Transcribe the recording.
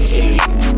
Yeah.